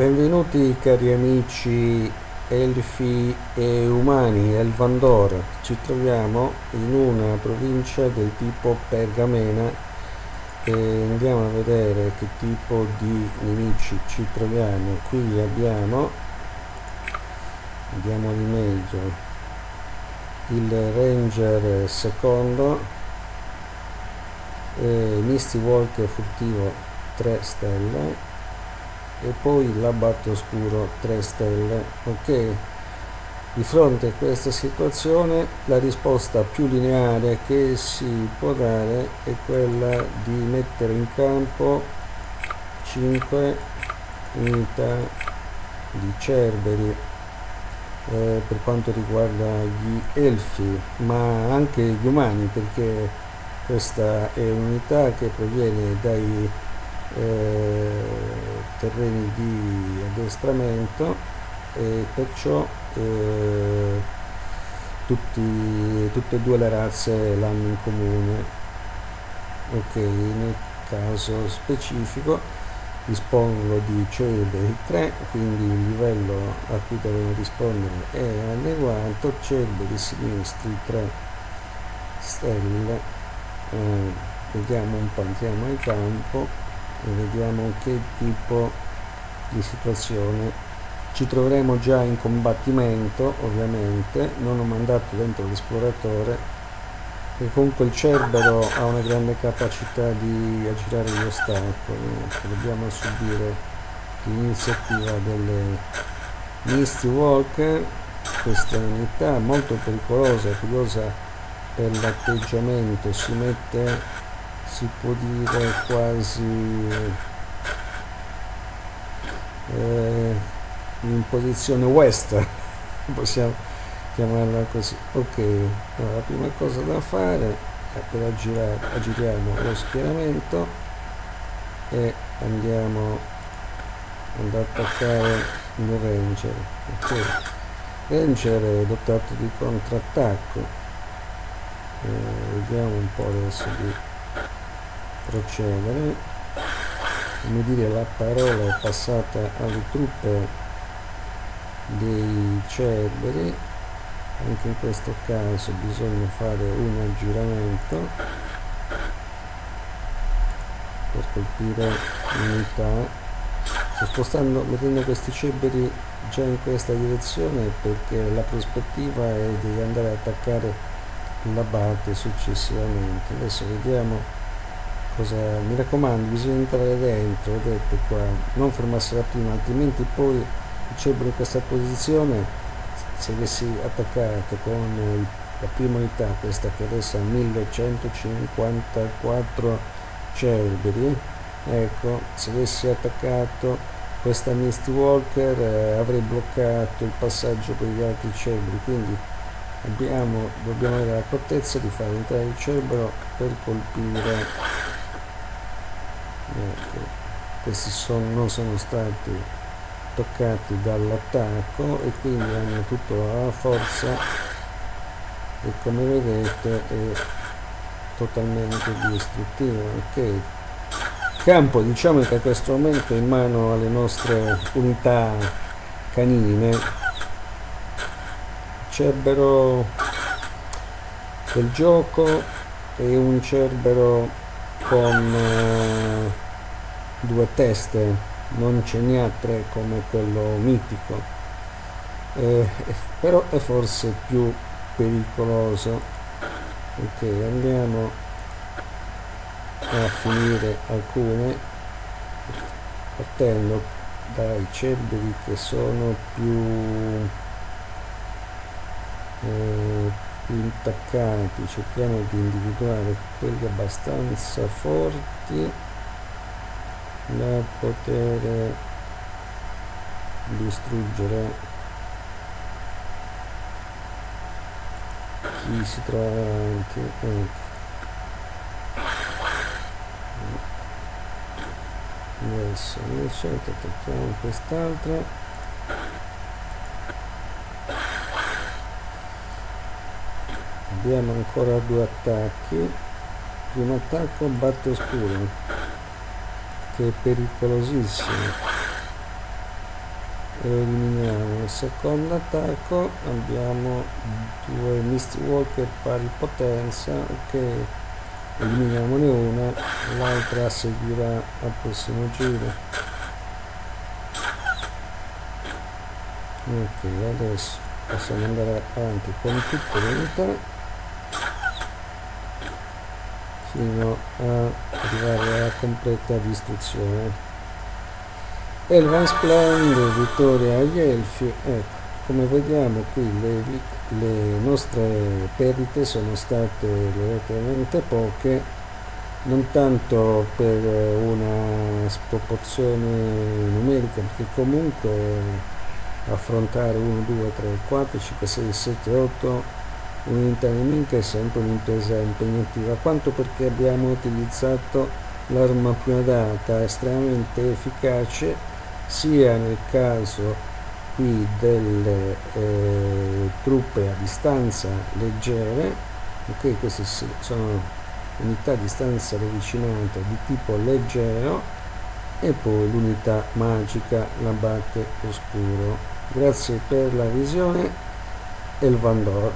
Benvenuti cari amici elfi e umani, Elvandor. Ci troviamo in una provincia del tipo Pergamena e andiamo a vedere che tipo di nemici ci troviamo. Qui abbiamo, andiamo di meglio, il Ranger secondo, eh, Misty Walker furtivo 3 stelle e poi l'abbatto oscuro 3 stelle ok? Di fronte a questa situazione la risposta più lineare che si può dare è quella di mettere in campo 5 unità di cerberi eh, per quanto riguarda gli elfi ma anche gli umani perché questa è un'unità che proviene dai eh, terreni di addestramento e perciò eh, tutti, tutte e due le razze l'hanno in comune. Ok nel caso specifico dispongo di Cedri 3 quindi il livello a cui devono rispondere è adeguato Cedri sinistri 3 stelle. Eh, vediamo un po' andiamo al campo e vediamo che tipo di situazione. Ci troveremo già in combattimento ovviamente. Non ho mandato dentro l'esploratore e comunque il cerbero ha una grande capacità di aggirare gli ostacoli. Dobbiamo subire l'iniziativa delle Misty Walker questa unità molto pericolosa e curiosa per l'atteggiamento. Si mette si può dire quasi eh, in posizione west possiamo chiamarla così. Ok allora, la prima cosa da fare è per aggirare aggiriamo lo schieramento e andiamo ad attaccare il ranger ok? Ranger è dotato di contrattacco. Eh, vediamo un po' adesso di procedere. Come dire la parola è passata alle truppe dei cerberi. Anche in questo caso bisogna fare un aggiramento per colpire l'unità. Sto spostando mettendo questi cerberi già in questa direzione perché la prospettiva è di andare ad attaccare l'abate successivamente. Adesso vediamo cosa mi raccomando bisogna entrare dentro vedete qua non fermarsi la prima altrimenti poi il cerbero in questa posizione se avessi attaccato con la prima unità questa che adesso ha 1154 cerberi ecco se avessi attaccato questa Misty Walker eh, avrei bloccato il passaggio per gli altri cerberi quindi abbiamo, dobbiamo avere l'accortezza di fare entrare il cerbero per colpire ecco, questi sono, non sono stati toccati dall'attacco e quindi hanno tutta la forza e come vedete è totalmente distruttivo ok? Campo diciamo che a questo momento è in mano alle nostre unità canine. Cerbero del gioco e un cerbero con eh, due teste non ce n'è a tre come quello mitico. Eh, però è forse più pericoloso. Ok andiamo a finire alcune partendo dai cerberi che sono più eh, intaccati cerchiamo di individuare quelli abbastanza forti da poter distruggere chi si trova avanti ecco. adesso invece attacchiamo quest'altra abbiamo ancora due attacchi. Primo attacco batte oscuro che è pericolosissimo. Eliminiamo il secondo attacco. Abbiamo due Misty Walker pari potenza ok eliminiamone una l'altra seguirà al prossimo giro. Ok adesso possiamo andare avanti con tutte le unità fino a arrivare alla completa distruzione. Elvan Splendid, vittoria agli Elfi, ecco, come vediamo qui le, le nostre perdite sono state relativamente poche, non tanto per una sproporzione numerica, perché comunque affrontare 1, 2, 3, 4, 5, 6, 7, 8 nemica è sempre un'impresa impegnativa, quanto perché abbiamo utilizzato l'arma più adatta, estremamente efficace sia nel caso qui delle eh, truppe a distanza leggere ok? Queste sono unità a distanza ravvicinata di tipo leggero e poi l'unità magica l'abate oscuro. Grazie per la visione Elvandor